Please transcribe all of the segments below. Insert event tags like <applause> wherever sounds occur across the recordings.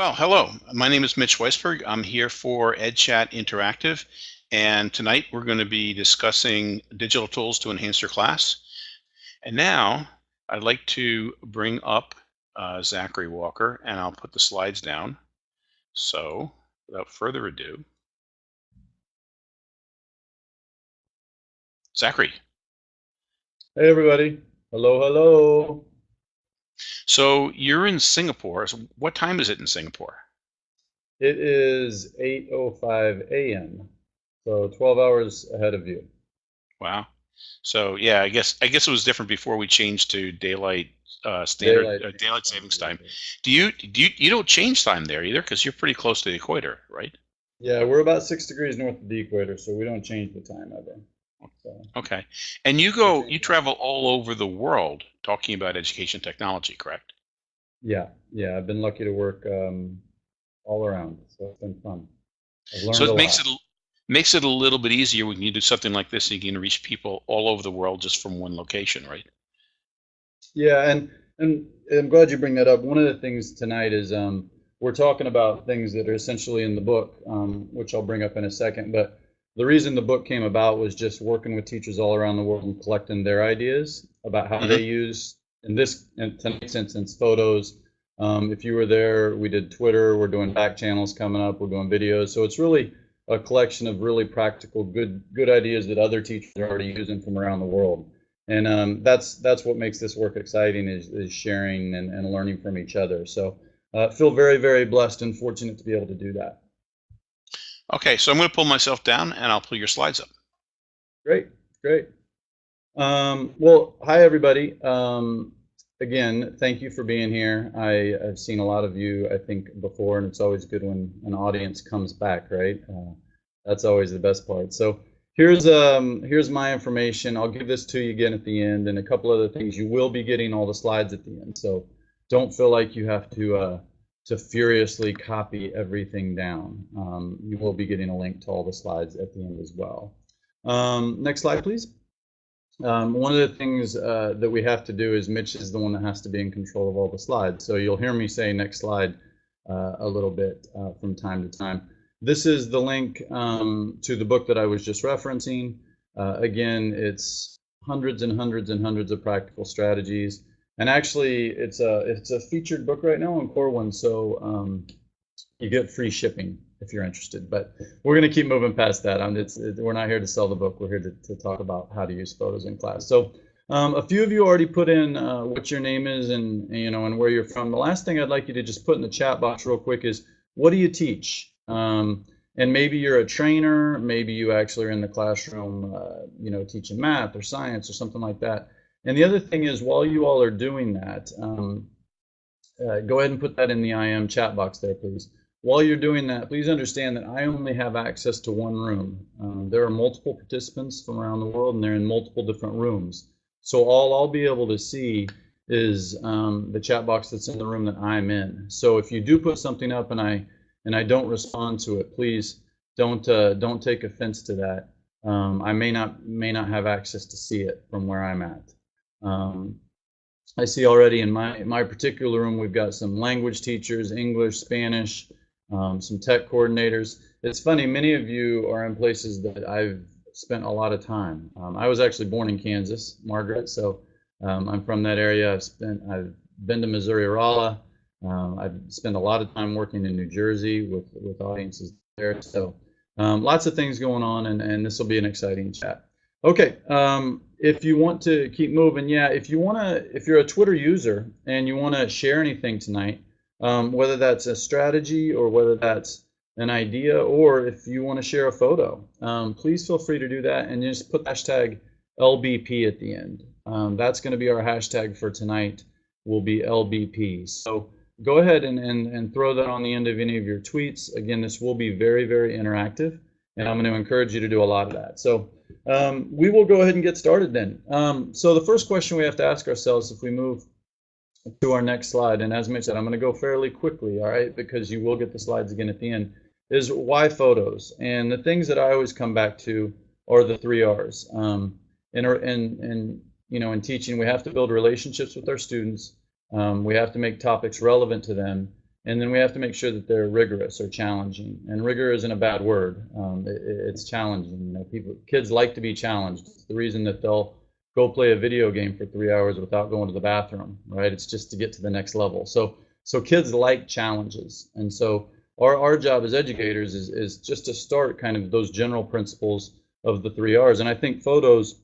Well, hello. My name is Mitch Weisberg. I'm here for EdChat Interactive, and tonight we're going to be discussing digital tools to enhance your class. And now I'd like to bring up uh, Zachary Walker, and I'll put the slides down. So, without further ado, Zachary. Hey, everybody. Hello, hello. So you're in Singapore. So what time is it in Singapore? It is 8.05 a.m., so 12 hours ahead of you. Wow. So yeah, I guess I guess it was different before we changed to daylight uh, standard daylight, uh, daylight savings time. Do you do you you don't change time there either because you're pretty close to the equator, right? Yeah, we're about six degrees north of the equator, so we don't change the time ever. So. Okay, and you go you travel all over the world talking about education technology, correct? Yeah, yeah. I've been lucky to work um, all around, so it's been fun. so it makes lot. it makes it a little bit easier when you do something like this. And you can reach people all over the world just from one location, right? Yeah, and and I'm glad you bring that up. One of the things tonight is um, we're talking about things that are essentially in the book, um, which I'll bring up in a second. But the reason the book came about was just working with teachers all around the world and collecting their ideas about how mm-hmm. they use, in this in tonight's instance, photos. Um, if you were there, we did Twitter. We're doing back channels coming up. We're doing videos. So it's really a collection of really practical, good good ideas that other teachers are already using from around the world. And um, that's that's what makes this work exciting is, is sharing and, and learning from each other. So uh, feel very, very blessed and fortunate to be able to do that. Okay, so I'm going to pull myself down and I'll pull your slides up. Great, great. Um, well, hi everybody. Um, again, thank you for being here. I, have seen a lot of you, I think, before, and it's always good when an audience comes back, right? Uh, that's always the best part. So here's um, here's my information. I'll give this to you again at the end, and a couple other things. You will be getting all the slides at the end, so don't feel like you have to uh, to furiously copy everything down. Um, you will be getting a link to all the slides at the end as well. Um, next slide, please. Um, one of the things uh, that we have to do is Mitch is the one that has to be in control of all the slides. So you'll hear me say next slide uh, a little bit uh, from time to time. This is the link um, to the book that I was just referencing. Uh, again, it's hundreds and hundreds and hundreds of practical strategies. And actually, it's a it's a featured book right now on Corwin so um, you get free shipping if you're interested. But we're going to keep moving past that. Um, it's, it, we're not here to sell the book. We're here to, to talk about how to use photos in class. So um, a few of you already put in uh, what your name is and you know and where you're from. The last thing I'd like you to just put in the chat box real quick is what do you teach? Um, and maybe you're a trainer. Maybe you actually are in the classroom, uh, you know, teaching math or science or something like that. And the other thing is, while you all are doing that, um, uh, go ahead and put that in the IM chat box there, please. While you're doing that, please understand that I only have access to one room. Um, there are multiple participants from around the world, and they're in multiple different rooms. So all I'll be able to see is um, the chat box that's in the room that I'm in. So if you do put something up and I and I don't respond to it, please don't uh, don't take offense to that. Um, I may not may not have access to see it from where I'm at. Um, I see already in my my particular room we've got some language teachers, English, Spanish, um, some tech coordinators. It's funny, many of you are in places that I've spent a lot of time. Um, I was actually born in Kansas, Margaret, so um, I'm from that area. I've spent, I've been to Missouri Rolla. Um, I've spent a lot of time working in New Jersey with with audiences there. So um, lots of things going on, and and this will be an exciting chat. Okay, um, if you want to keep moving, yeah, if you want to, if you're a Twitter user and you want to share anything tonight, um, whether that's a strategy or whether that's an idea or if you want to share a photo. Um, please feel free to do that and just put hashtag LBP at the end. Um, that's going to be our hashtag for tonight will be LBP. So go ahead and, and, and throw that on the end of any of your tweets. Again, this will be very, very interactive and I'm going to encourage you to do a lot of that. So um, we will go ahead and get started then. Um, so the first question we have to ask ourselves if we move to our next slide. And as I said, I'm going to go fairly quickly, all right, because you will get the slides again at the end, is why photos? And the things that I always come back to are the three R's. Um, in, in, in, you know, in teaching, we have to build relationships with our students. Um, we have to make topics relevant to them. And then we have to make sure that they're rigorous or challenging. And rigor isn't a bad word. Um, it, it's challenging. You know, people, kids like to be challenged. It's the reason that they'll go play a video game for three hours without going to the bathroom, right? It's just to get to the next level. So, so kids like challenges, and so our our job as educators is is just to start kind of those general principles of the three R's. And I think photos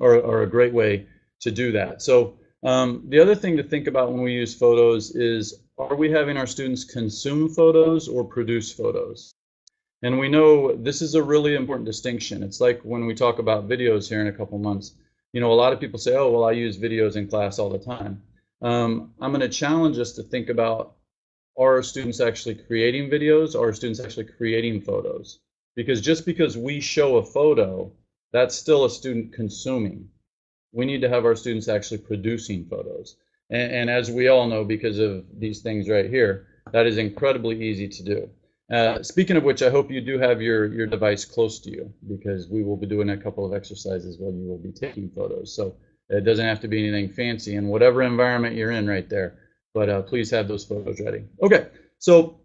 are are a great way to do that. So um, the other thing to think about when we use photos is, are we having our students consume photos or produce photos? And we know this is a really important distinction. It's like when we talk about videos here in a couple months. You know, a lot of people say, oh, well, I use videos in class all the time. Um, I'm going to challenge us to think about, are our students actually creating videos? Are students actually creating photos? Because just because we show a photo, that's still a student consuming we need to have our students actually producing photos. And, and, as we all know, because of these things right here, that is incredibly easy to do. Uh, speaking of which, I hope you do have your, your device close to you because we will be doing a couple of exercises while you will be taking photos. So it doesn't have to be anything fancy in whatever environment you're in right there. But uh, please have those photos ready. Okay, so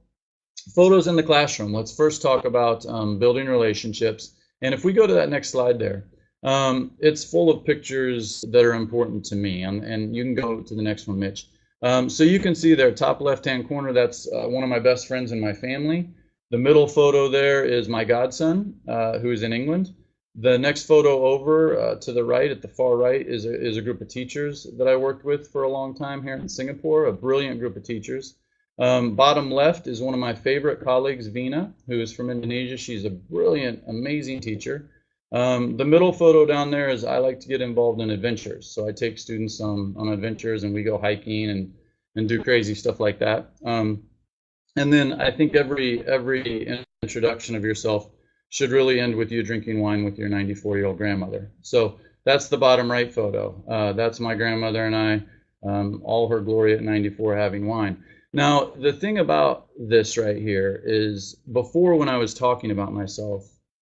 photos in the classroom. Let's first talk about um, building relationships. And if we go to that next slide there, um, it's full of pictures that are important to me, and, and you can go to the next one, Mitch. Um, so you can see there, top left-hand corner, that's uh, one of my best friends in my family. The middle photo there is my godson, uh, who is in England. The next photo over uh, to the right, at the far right, is a, is a group of teachers that I worked with for a long time here in Singapore, a brilliant group of teachers. Um, bottom left is one of my favorite colleagues, Vina, who is from Indonesia. She's a brilliant, amazing teacher. Um, the middle photo down there is I like to get involved in adventures. So I take students on, on adventures and we go hiking and, and do crazy stuff like that. Um, and then I think every every introduction of yourself should really end with you drinking wine with your 94 year old grandmother. So that's the bottom right photo. Uh, that's my grandmother and I, um, all her glory at 94 having wine. Now, the thing about this right here is before when I was talking about myself,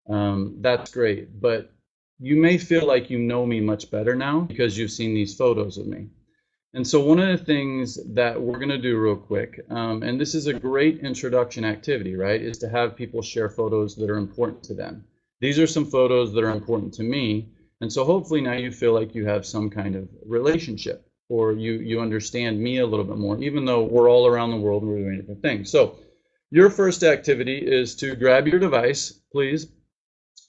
um, that's great. But you may feel like you know me much better now because you've seen these photos of me. And so one of the things that we're going to do real quick, um, and this is a great introduction activity, right, is to have people share photos that are important to them. These are some photos that are important to me. And so hopefully now you feel like you have some kind of relationship or you, you understand me a little bit more, even though we're all around the world and we're doing different things. So your first activity is to grab your device, please,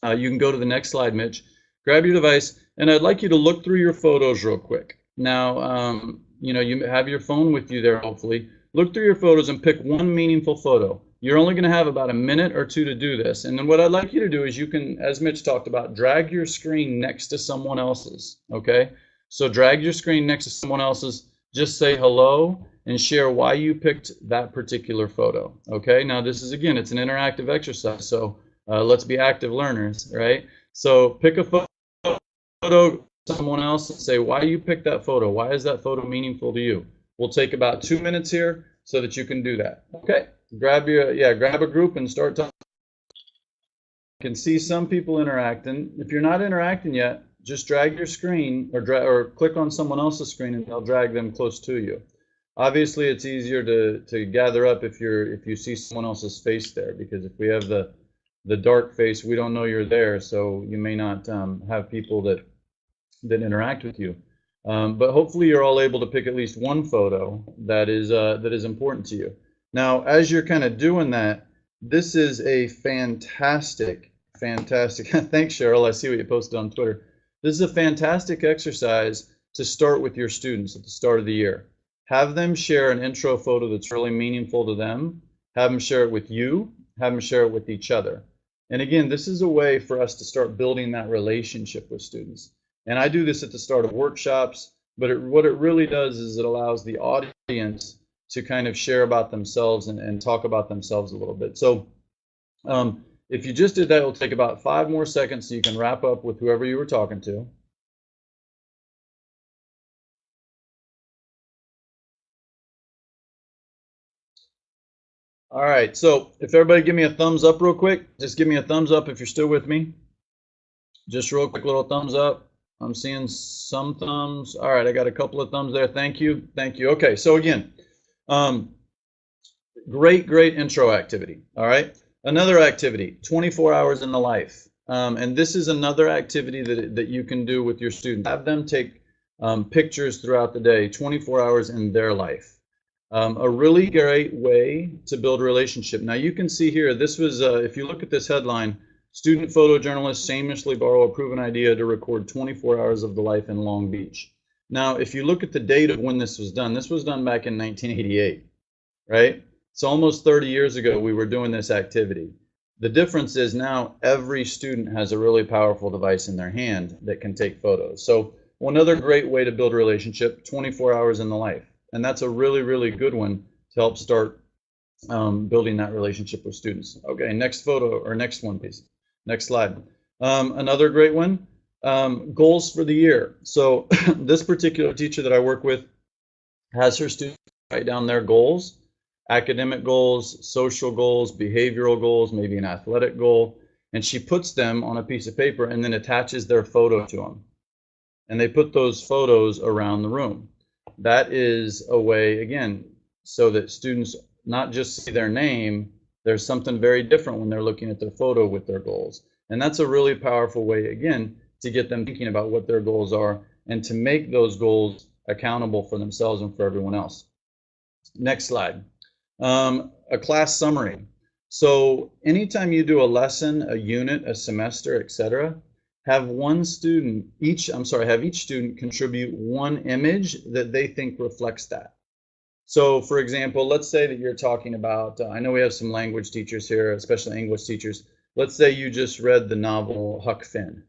uh, you can go to the next slide, Mitch. Grab your device, and I'd like you to look through your photos real quick. Now, um, you know, you have your phone with you there, hopefully. Look through your photos and pick one meaningful photo. You're only going to have about a minute or two to do this. And then what I'd like you to do is you can, as Mitch talked about, drag your screen next to someone else's, okay? So drag your screen next to someone else's, just say hello and share why you picked that particular photo, okay? Now this is, again, it's an interactive exercise, so uh, let's be active learners, right? So pick a photo someone else and say, why you pick that photo? Why is that photo meaningful to you? We'll take about two minutes here so that you can do that. Okay, grab your, yeah, grab a group and start talking. You can see some people interacting. If you're not interacting yet, just drag your screen or, dra or click on someone else's screen and they'll drag them close to you. Obviously, it's easier to, to gather up if you're if you see someone else's face there because if we have the the dark face, we don't know you're there, so you may not um, have people that that interact with you. Um, but hopefully, you're all able to pick at least one photo that is uh, that is important to you. Now, as you're kind of doing that, this is a fantastic, fantastic. <laughs> thanks, Cheryl. I see what you posted on Twitter. This is a fantastic exercise to start with your students at the start of the year. Have them share an intro photo that's really meaningful to them. Have them share it with you. Have them share it with each other. And again, this is a way for us to start building that relationship with students. And I do this at the start of workshops, but it, what it really does is it allows the audience to kind of share about themselves and, and talk about themselves a little bit. So um, if you just did that, it'll take about five more seconds so you can wrap up with whoever you were talking to. All right, so if everybody give me a thumbs up real quick, just give me a thumbs up if you're still with me. Just real quick little thumbs up. I'm seeing some thumbs. All right, I got a couple of thumbs there. Thank you. Thank you. Okay, so again, um, great, great intro activity. All right. Another activity, 24 hours in the life. Um, and this is another activity that, that you can do with your students. Have them take um, pictures throughout the day, 24 hours in their life. Um, a really great way to build relationship. Now you can see here, this was, uh, if you look at this headline, student photojournalists shamelessly borrow a proven idea to record 24 hours of the life in Long Beach. Now, if you look at the date of when this was done, this was done back in 1988, right? So almost 30 years ago, we were doing this activity. The difference is now every student has a really powerful device in their hand that can take photos. So one other great way to build a relationship, 24 hours in the life. And that's a really, really good one to help start um, building that relationship with students. Okay, next photo or next one, please. Next slide. Um, another great one, um, goals for the year. So <laughs> this particular teacher that I work with has her students write down their goals, academic goals, social goals, behavioral goals, maybe an athletic goal, and she puts them on a piece of paper and then attaches their photo to them. And they put those photos around the room. That is a way, again, so that students not just see their name, there's something very different when they're looking at their photo with their goals. And that's a really powerful way, again, to get them thinking about what their goals are and to make those goals accountable for themselves and for everyone else. Next slide. Um, a class summary. So anytime you do a lesson, a unit, a semester, etc., have one student each, I'm sorry, have each student contribute one image that they think reflects that. So for example, let's say that you're talking about, uh, I know we have some language teachers here, especially English teachers. Let's say you just read the novel Huck Finn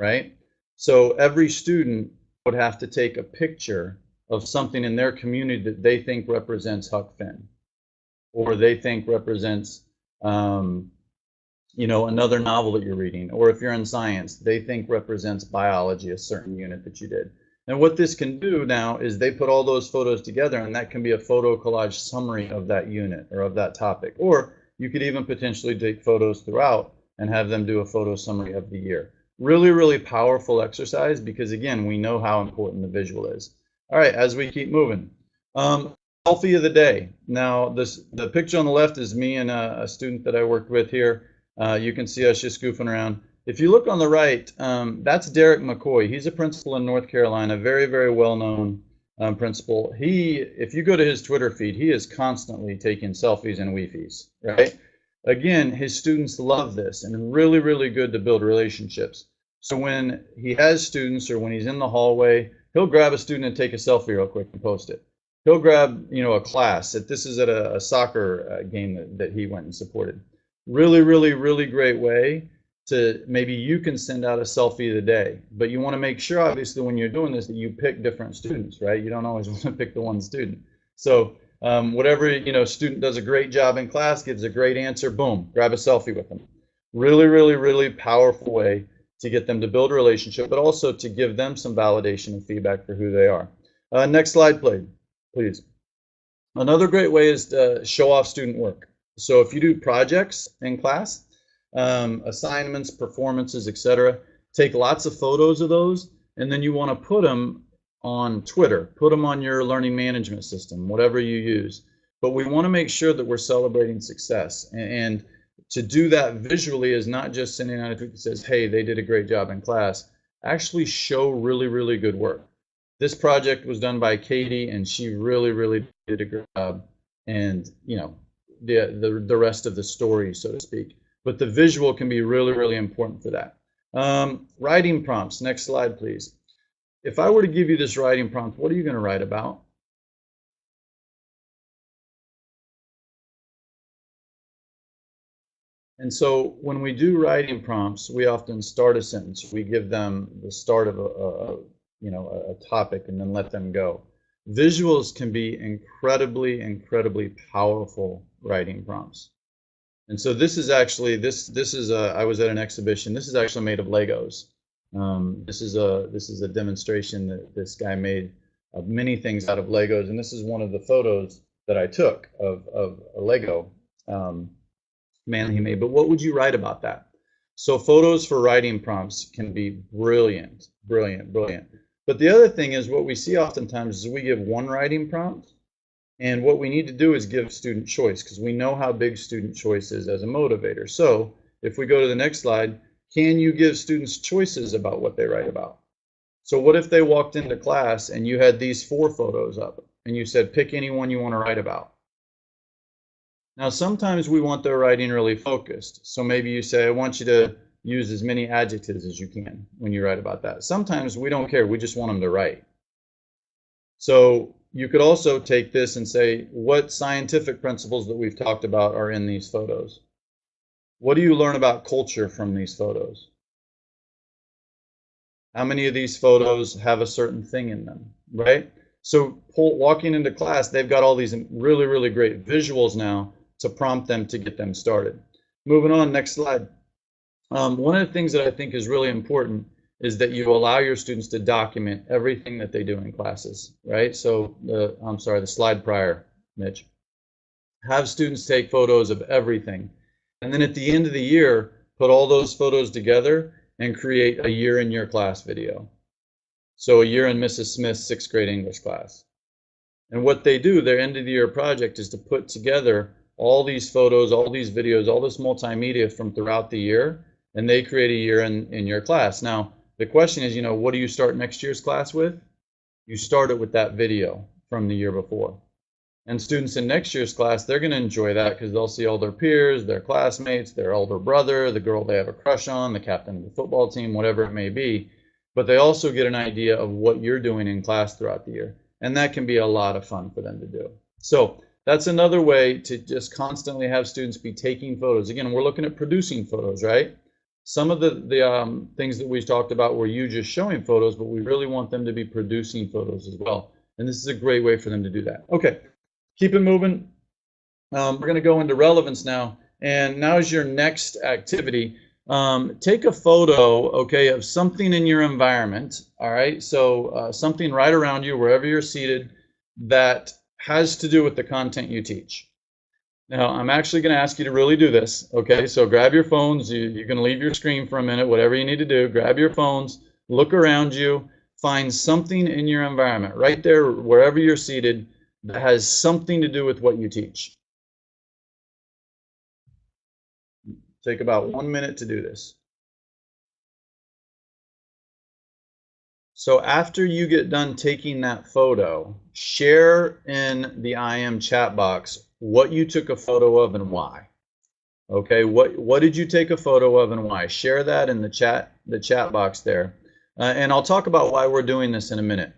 right? So every student would have to take a picture of something in their community that they think represents Huck Finn, or they think represents, um, you know, another novel that you're reading, or if you're in science, they think represents biology, a certain unit that you did. And what this can do now is they put all those photos together, and that can be a photo collage summary of that unit or of that topic. Or you could even potentially take photos throughout and have them do a photo summary of the year. Really, really powerful exercise because again, we know how important the visual is. All right, as we keep moving. Um, selfie of the day. Now, this the picture on the left is me and a, a student that I worked with here. Uh, you can see us just goofing around. If you look on the right, um, that's Derek McCoy. He's a principal in North Carolina, very, very well-known um, principal. He, if you go to his Twitter feed, he is constantly taking selfies and weefies, right? Again, his students love this and really, really good to build relationships. So when he has students or when he's in the hallway, he'll grab a student and take a selfie real quick and post it. He'll grab, you know, a class. That this is at a, a soccer uh, game that, that he went and supported. Really, really, really great way to maybe you can send out a selfie the day. But you want to make sure, obviously, when you're doing this, that you pick different students, right? You don't always <laughs> want to pick the one student. So um, whatever, you know, student does a great job in class, gives a great answer, boom, grab a selfie with them. Really, really, really powerful way to get them to build a relationship, but also to give them some validation and feedback for who they are. Uh, next slide, please. Please. Another great way is to show off student work. So if you do projects in class, um, assignments, performances, etc., take lots of photos of those, and then you want to put them on Twitter, put them on your learning management system, whatever you use. But we want to make sure that we're celebrating success. And, and to do that visually is not just sending out a tweet that says, hey, they did a great job in class. Actually show really, really good work. This project was done by Katie, and she really, really did a great job. And, you know, the, the, the rest of the story, so to speak. But the visual can be really, really important for that. Um, writing prompts. Next slide, please. If I were to give you this writing prompt, what are you going to write about? And so when we do writing prompts, we often start a sentence. We give them the start of a, a you know a, a topic and then let them go. Visuals can be incredibly, incredibly powerful writing prompts. And so this is actually this this is a I was at an exhibition. This is actually made of Legos. Um, this is a this is a demonstration that this guy made of many things out of Legos, and this is one of the photos that I took of of a Lego. Um, man he made. But what would you write about that? So photos for writing prompts can be brilliant, brilliant, brilliant. But the other thing is what we see oftentimes is we give one writing prompt And what we need to do is give student choice because we know how big student choice is as a motivator. So if we go to the next slide, can you give students choices about what they write about? So what if they walked into class and you had these four photos up and you said, pick any one you want to write about? Now, sometimes we want their writing really focused. So maybe you say, I want you to use as many adjectives as you can when you write about that. Sometimes we don't care. We just want them to write. So you could also take this and say, what scientific principles that we've talked about are in these photos? What do you learn about culture from these photos? How many of these photos have a certain thing in them, right? So walking into class, they've got all these really, really great visuals now to prompt them to get them started. Moving on, next slide. Um, one of the things that I think is really important is that you allow your students to document everything that they do in classes, right? So the, I'm sorry, the slide prior, Mitch. Have students take photos of everything. And then at the end of the year, put all those photos together and create a year in your class video. So a year in Mrs. Smith's sixth grade English class. And what they do, their end of the year project is to put together all these photos, all these videos, all this multimedia from throughout the year, and they create a year in, in your class. Now, the question is, you know, what do you start next year's class with? You start it with that video from the year before. And students in next year's class, they're going to enjoy that because they'll see all their peers, their classmates, their older brother, the girl they have a crush on, the captain of the football team, whatever it may be. But they also get an idea of what you're doing in class throughout the year. And that can be a lot of fun for them to do. So that's another way to just constantly have students be taking photos. Again, we're looking at producing photos, right? Some of the, the um, things that we've talked about were you just showing photos, but we really want them to be producing photos as well. And this is a great way for them to do that. Okay, keep it moving. Um, we're going to go into relevance now. And now is your next activity. Um, take a photo, okay, of something in your environment. All right, so uh, something right around you, wherever you're seated, that has to do with the content you teach. Now, I'm actually going to ask you to really do this, okay? So grab your phones. You, you're going to leave your screen for a minute, whatever you need to do. Grab your phones, look around you, find something in your environment, right there, wherever you're seated, that has something to do with what you teach. Take about one minute to do this. So after you get done taking that photo, share in the IM chat box what you took a photo of and why. Okay, what what did you take a photo of and why? Share that in the chat the chat box there, uh, and I'll talk about why we're doing this in a minute.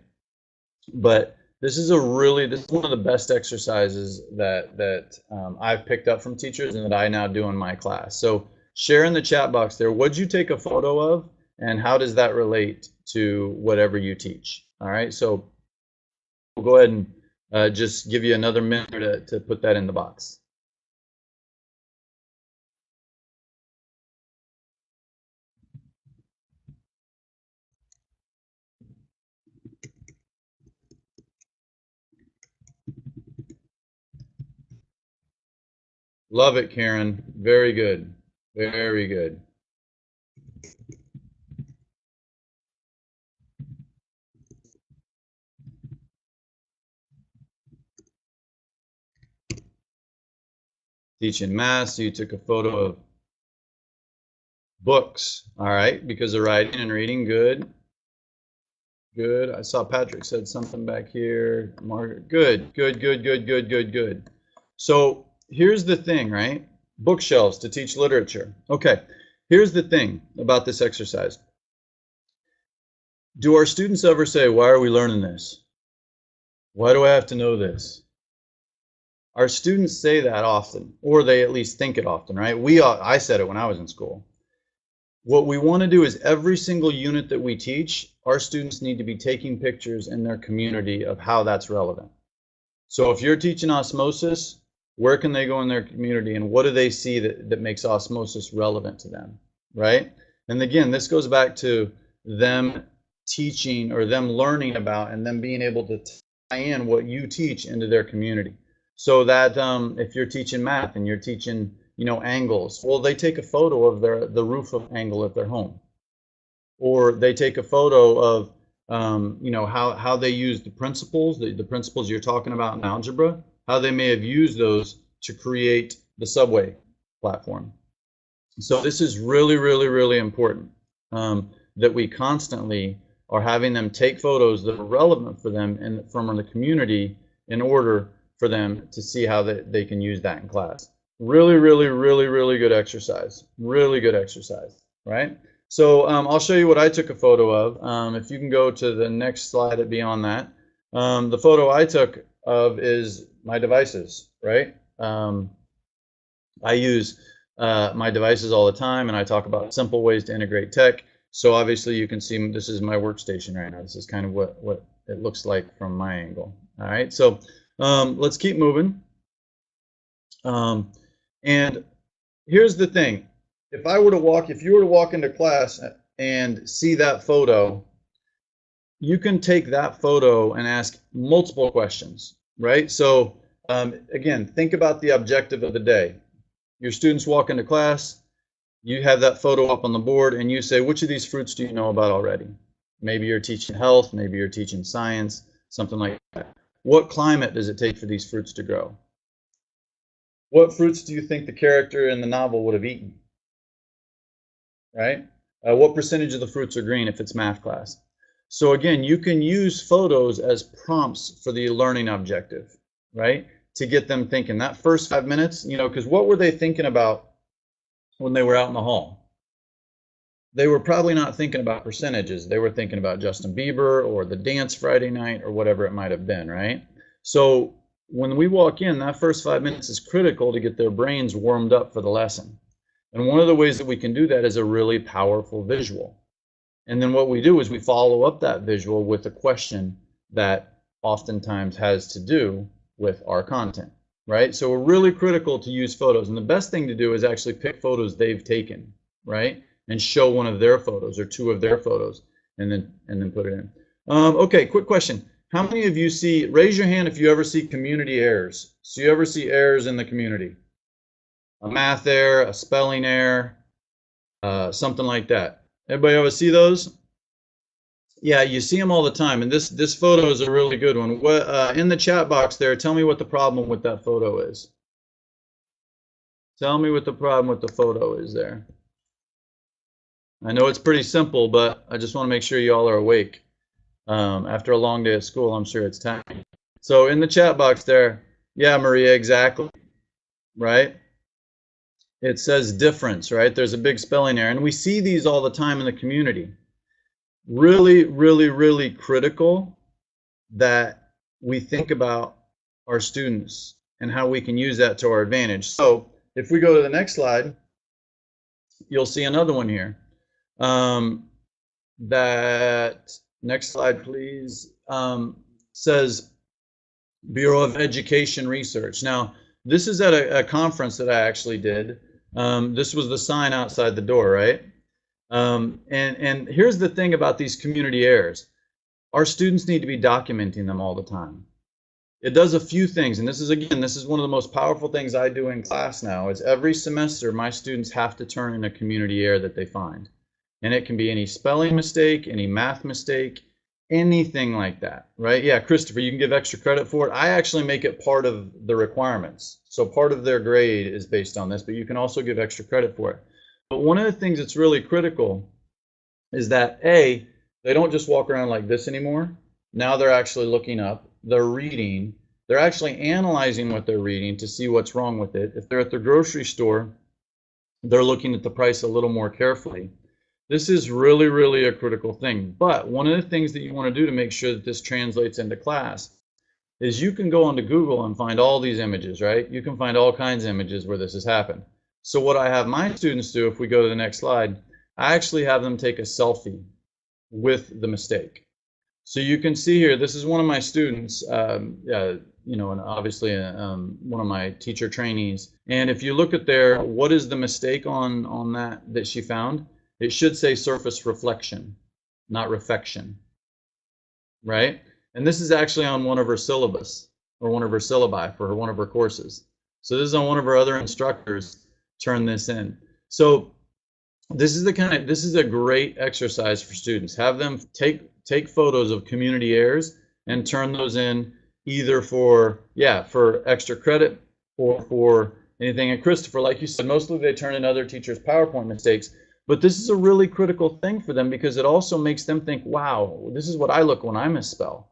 But this is a really this is one of the best exercises that that um, I've picked up from teachers and that I now do in my class. So share in the chat box there. What'd you take a photo of, and how does that relate to whatever you teach. All right, so we'll go ahead and uh, just give you another minute to, to put that in the box. Love it, Karen. Very good. Very good. Teaching math, you took a photo of books, all right, because of writing and reading, good. Good. I saw Patrick said something back here. Margaret, good, good, good, good, good, good, good. So here's the thing, right? Bookshelves to teach literature. Okay, here's the thing about this exercise. Do our students ever say, why are we learning this? Why do I have to know this? Our students say that often, or they at least think it often, right? We, I said it when I was in school. What we want to do is every single unit that we teach, our students need to be taking pictures in their community of how that's relevant. So if you're teaching osmosis, where can they go in their community and what do they see that, that makes osmosis relevant to them, right? And again, this goes back to them teaching or them learning about and them being able to tie in what you teach into their community. So that um, if you're teaching math and you're teaching, you know, angles, well, they take a photo of their the roof of angle at their home, or they take a photo of, um, you know, how how they use the principles, the, the principles you're talking about in algebra. how they may have used those to create the subway platform. So this is really, really, really important um, that we constantly are having them take photos that are relevant for them and from the community in order for them to see how they, they can use that in class. Really, really, really, really good exercise. Really good exercise, right? So um, I'll show you what I took a photo of. Um, if you can go to the next slide beyond that. Um, the photo I took of is my devices, right? Um, I use uh, my devices all the time and I talk about simple ways to integrate tech. So obviously you can see this is my workstation right now. This is kind of what, what it looks like from my angle. All right, so um, let's keep moving. Um, and here's the thing. If I were to walk, if you were to walk into class and see that photo, you can take that photo and ask multiple questions, right? So um, again, think about the objective of the day. Your students walk into class, you have that photo up on the board and you say, which of these fruits do you know about already? Maybe you're teaching health, maybe you're teaching science, something like that. What climate does it take for these fruits to grow? What fruits do you think the character in the novel would have eaten? Right? Uh, what percentage of the fruits are green if it's math class? So again, you can use photos as prompts for the learning objective, right? To get them thinking. That first five minutes, you know, because what were they thinking about when they were out in the hall? They were probably not thinking about percentages. They were thinking about Justin Bieber or the dance Friday night or whatever it might have been, right? So when we walk in, that first five minutes is critical to get their brains warmed up for the lesson. And one of the ways that we can do that is a really powerful visual. And then what we do is we follow up that visual with a question that oftentimes has to do with our content, right? So we're really critical to use photos. And the best thing to do is actually pick photos they've taken, right? And show one of their photos or two of their photos and then and then put it in. Um, okay, quick question. How many of you see, raise your hand if you ever see community errors. So you ever see errors in the community? A math error, a spelling error, uh, something like that. Everybody ever see those? Yeah, you see them all the time, and this this photo is a really good one. What uh, in the chat box there? Tell me what the problem with that photo is. Tell me what the problem with the photo is there. I know it's pretty simple, but I just want to make sure you all are awake. Um, after a long day at school, I'm sure it's time. So in the chat box there, yeah, Maria, exactly, right? It says difference, right? There's a big spelling error, and we see these all the time in the community really, really, really critical that we think about our students and how we can use that to our advantage. So if we go to the next slide, you'll see another one here. Um, that next slide, please, um, says Bureau of Education Research. Now, this is at a, a conference that I actually did. Um, this was the sign outside the door, right? Um, and, and here's the thing about these community errors. Our students need to be documenting them all the time. It does a few things, and this is, again, this is one of the most powerful things I do in class now, is every semester my students have to turn in a community error that they find. And it can be any spelling mistake, any math mistake, anything like that, right? Yeah, Christopher, you can give extra credit for it. I actually make it part of the requirements. So part of their grade is based on this, but you can also give extra credit for it. But one of the things that's really critical is that A, they don't just walk around like this anymore. Now they're actually looking up, they're reading, they're actually analyzing what they're reading to see what's wrong with it. If they're at the grocery store, they're looking at the price a little more carefully. This is really, really a critical thing. But one of the things that you want to do to make sure that this translates into class is you can go onto Google and find all these images, right? You can find all kinds of images where this has happened. So what I have my students do, if we go to the next slide, I actually have them take a selfie with the mistake. So you can see here, this is one of my students, um, uh, you know, and obviously um, one of my teacher trainees. And if you look at there, what is the mistake on, on that that she found? It should say surface reflection, not refection, right? And this is actually on one of her syllabus or one of her syllabi for one of her courses. So this is on one of her other instructors turn this in. So this is the kind of this is a great exercise for students. Have them take take photos of community errors and turn those in either for, yeah, for extra credit or for anything. And Christopher, like you said, mostly they turn in other teachers' PowerPoint mistakes. But this is a really critical thing for them because it also makes them think, wow, this is what I look when I misspell.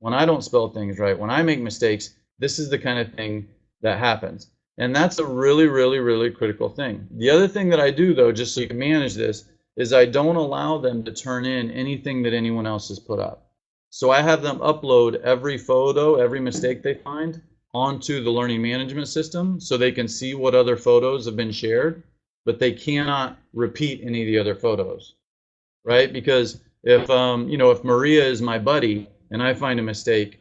When I don't spell things right, when I make mistakes, this is the kind of thing that happens. And that's a really, really, really critical thing. The other thing that I do, though, just so you can manage this, is I don't allow them to turn in anything that anyone else has put up. So I have them upload every photo, every mistake they find onto the learning management system so they can see what other photos have been shared, but they cannot repeat any of the other photos, right? Because if, um, you know, if Maria is my buddy and I find a mistake,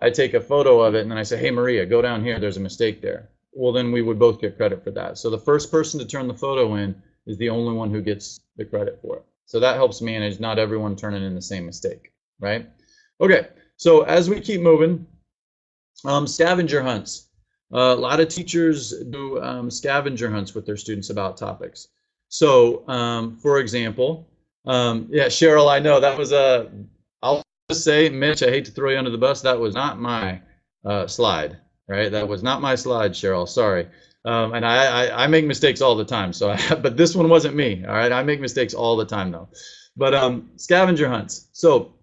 I take a photo of it and then I say, hey, Maria, go down here, there's a mistake there well, then we would both get credit for that. So the first person to turn the photo in is the only one who gets the credit for it. So that helps manage not everyone turning in the same mistake, right? Okay, so as we keep moving, um, scavenger hunts. Uh, a lot of teachers do um, scavenger hunts with their students about topics. So, um, for example, um, yeah, Cheryl, I know that was a. I'll just say, Mitch, I hate to throw you under the bus. That was not my uh, slide right? That was not my slide, Cheryl. Sorry. Um, and I, I, I, make mistakes all the time. So, I, <laughs> but this one wasn't me. All right, I make mistakes all the time though. But um, scavenger hunts. So,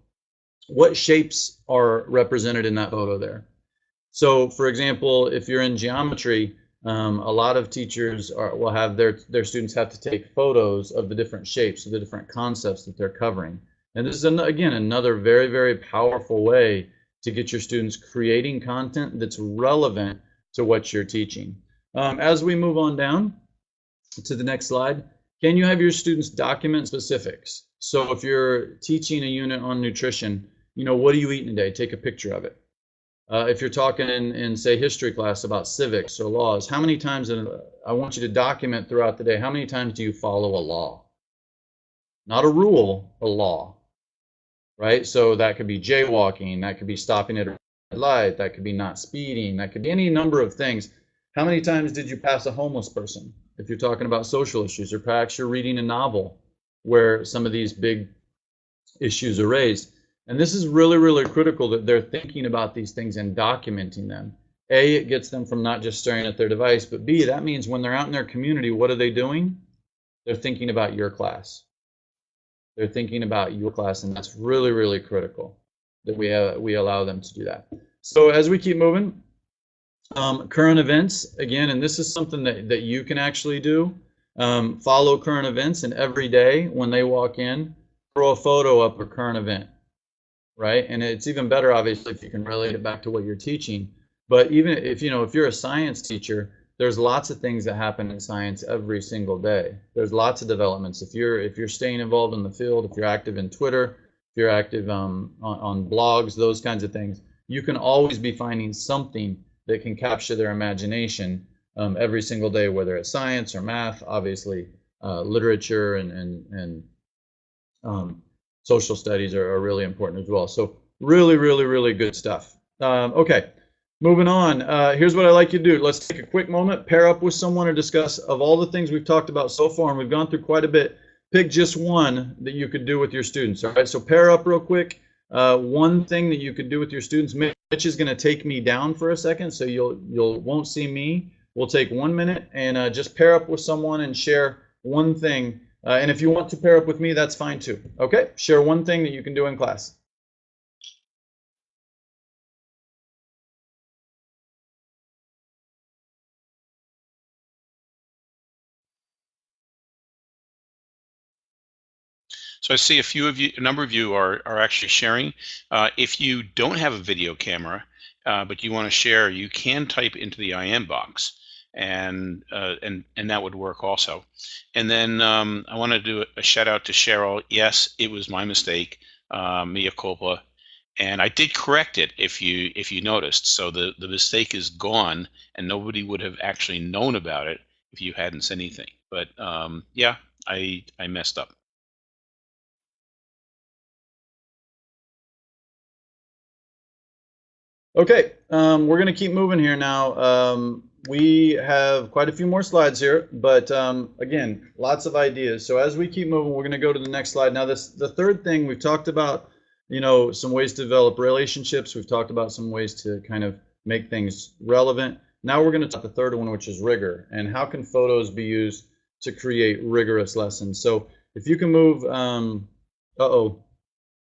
what shapes are represented in that photo there? So, for example, if you're in geometry, um, a lot of teachers are, will have their their students have to take photos of the different shapes, of the different concepts that they're covering. And this is an, again another very very powerful way to get your students creating content that's relevant to what you're teaching. Um, as we move on down to the next slide, can you have your students document specifics? So if you're teaching a unit on nutrition, you know, what are you eating today? Take a picture of it. Uh, if you're talking in, in, say, history class about civics or laws, how many times, in, I want you to document throughout the day, how many times do you follow a law? Not a rule, a law right? So that could be jaywalking, that could be stopping at a red light, that could be not speeding, that could be any number of things. How many times did you pass a homeless person? If you're talking about social issues, or perhaps you're reading a novel where some of these big issues are raised. And this is really, really critical that they're thinking about these things and documenting them. A, it gets them from not just staring at their device, but B, that means when they're out in their community, what are they doing? They're thinking about your class. They're thinking about your class, and that's really, really critical that we uh, we allow them to do that. So as we keep moving, um, current events again, and this is something that that you can actually do. Um, follow current events, and every day when they walk in, throw a photo up a current event, right? And it's even better, obviously, if you can relate it back to what you're teaching. But even if you know if you're a science teacher, there's lots of things that happen in science every single day. There's lots of developments. If you're if you're staying involved in the field, if you're active in Twitter, if you're active um, on, on blogs, those kinds of things, you can always be finding something that can capture their imagination um, every single day, whether it's science or math, obviously uh, literature and and and um, social studies are, are, really important as well. So really, really, really good stuff. Um, okay, Moving on, uh, here's what I like you to do. Let's take a quick moment, pair up with someone or discuss of all the things we've talked about so far, and we've gone through quite a bit. Pick just one that you could do with your students. All right, so pair up real quick. Uh, one thing that you could do with your students. Mitch is going to take me down for a second, so you'll you'll won't see me. We'll take one minute and uh, just pair up with someone and share one thing. Uh, and if you want to pair up with me, that's fine too. Okay, share one thing that you can do in class. So I see a few of you, a number of you are, are actually sharing. Uh, if you don't have a video camera, uh, but you want to share, you can type into the IM box and uh, and and that would work also. And then um, I want to do a shout out to Cheryl. Yes, it was my mistake, uh, culpa, and I did correct it. If you if you noticed, so the the mistake is gone, and nobody would have actually known about it if you hadn't said anything. But um, yeah, I I messed up. Okay, um, we're going to keep moving here now. Um, we have quite a few more slides here, but um, again, lots of ideas. So as we keep moving, we're going to go to the next slide. Now, this the third thing we've talked about you know, some ways to develop relationships. We've talked about some ways to kind of make things relevant. Now we're going to talk the third one, which is rigor, and how can photos be used to create rigorous lessons. So if you can move, um, uh-oh,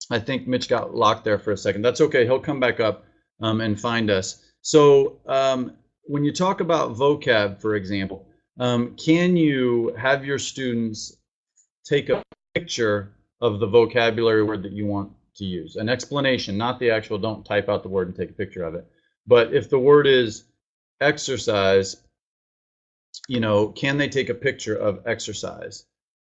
I think Mitch got locked there for a second. That's okay. He'll come back up um, and find us. So um, when you talk about vocab, for example, um, can you have your students take a picture of the vocabulary word that you want to use? An explanation, not the actual, don't type out the word and take a picture of it. But if the word is exercise, you know, can they take a picture of exercise?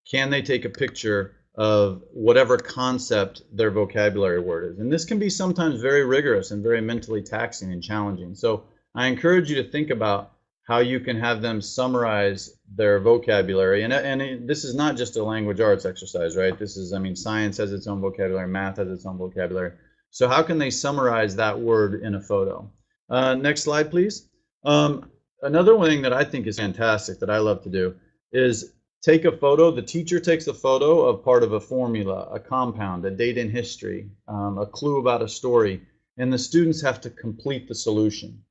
Can they take a picture of whatever concept their vocabulary word is? And this can be sometimes very rigorous and very mentally taxing and challenging. So I encourage you to think about how you can have them summarize their vocabulary. And, and this is not just a language arts exercise, right? This is, I mean, science has its own vocabulary, math has its own vocabulary. So how can they summarize that word in a photo? Uh, next slide, please. Um, another thing that I think is fantastic that I love to do is take a photo. The teacher takes a photo of part of a formula, a compound, a date in history, um, a clue about a story, and the students have to complete the solution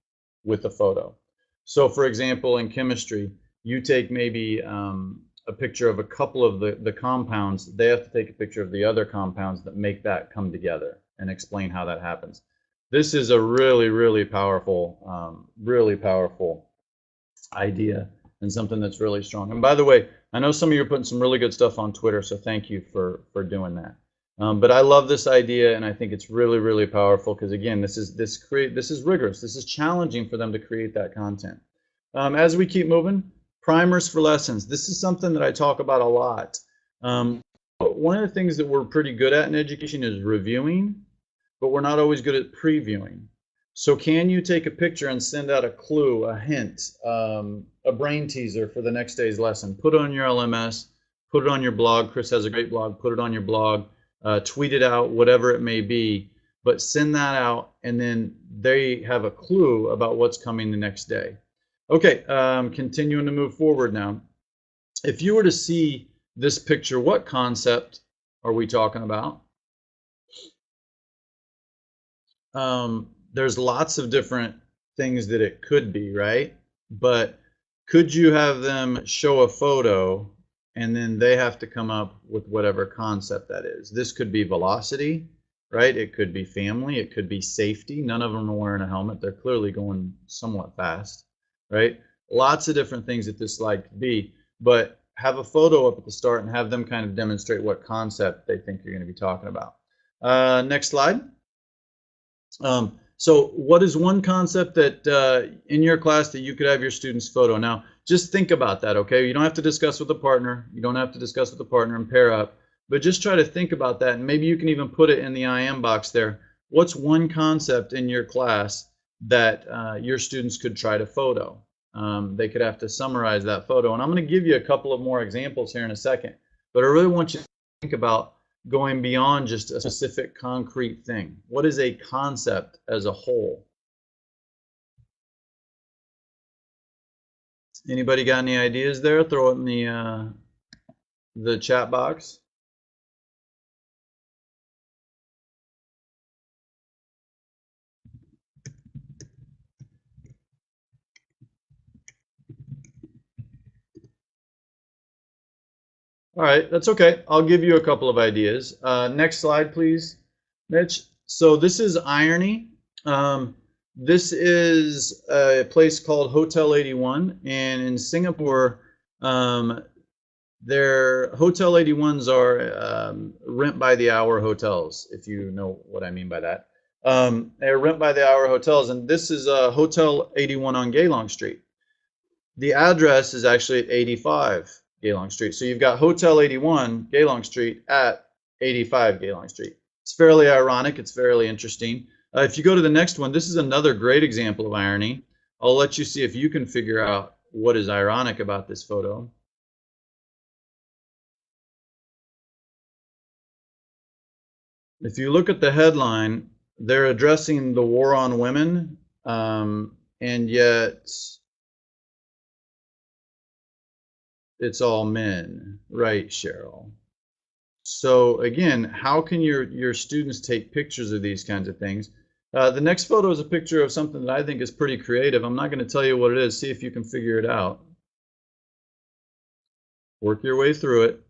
with a photo. So, for example, in chemistry, you take maybe um, a picture of a couple of the, the compounds. They have to take a picture of the other compounds that make that come together and explain how that happens. This is a really, really powerful, um, really powerful idea and something that's really strong. And by the way, I know some of you are putting some really good stuff on Twitter, so thank you for for doing that. Um, but I love this idea, and I think it's really, really powerful because again, this is this create this is rigorous. This is challenging for them to create that content. Um, as we keep moving, primers for lessons. This is something that I talk about a lot. Um, one of the things that we're pretty good at in education is reviewing, but we're not always good at previewing. So can you take a picture and send out a clue, a hint, um, a brain teaser for the next day's lesson? Put it on your LMS, put it on your blog. Chris has a great blog. Put it on your blog, uh, tweet it out, whatever it may be. But send that out, and then they have a clue about what's coming the next day. Okay, um, continuing to move forward now. If you were to see this picture, what concept are we talking about? Um, there's lots of different things that it could be, right? But could you have them show a photo and then they have to come up with whatever concept that is? This could be velocity, right? It could be family, it could be safety. None of them are wearing a helmet. They're clearly going somewhat fast, right? Lots of different things that this slide could be, but have a photo up at the start and have them kind of demonstrate what concept they think you're going to be talking about. Uh, next slide. Um, so what is one concept that uh, in your class that you could have your students photo? Now, just think about that, okay? You don't have to discuss with a partner. You don't have to discuss with a partner and pair up, but just try to think about that. And maybe you can even put it in the IM box there. What's one concept in your class that uh, your students could try to photo? Um, they could have to summarize that photo. And I'm going to give you a couple of more examples here in a second. But I really want you to think about going beyond just a specific concrete thing? What is a concept as a whole? Anybody got any ideas there? Throw it in the uh, the chat box. All right, that's okay. I'll give you a couple of ideas. Uh, next slide, please, Mitch. So this is Irony. Um, this is a place called Hotel 81, and in Singapore, um, their Hotel 81s are um, rent by the hour hotels, if you know what I mean by that. Um, they're rent by the hour hotels, and this is a Hotel 81 on Geylang Street. The address is actually at 85 Geylang Street. So you've got Hotel 81, Geylang Street, at 85 Geylang Street. It's fairly ironic. It's fairly interesting. Uh, if you go to the next one, this is another great example of irony. I'll let you see if you can figure out what is ironic about this photo. If you look at the headline, they're addressing the war on women, um, and yet it's all men, right, Cheryl? So again, how can your, your students take pictures of these kinds of things? Uh, the next photo is a picture of something that I think is pretty creative. I'm not going to tell you what it is. See if you can figure it out. Work your way through it.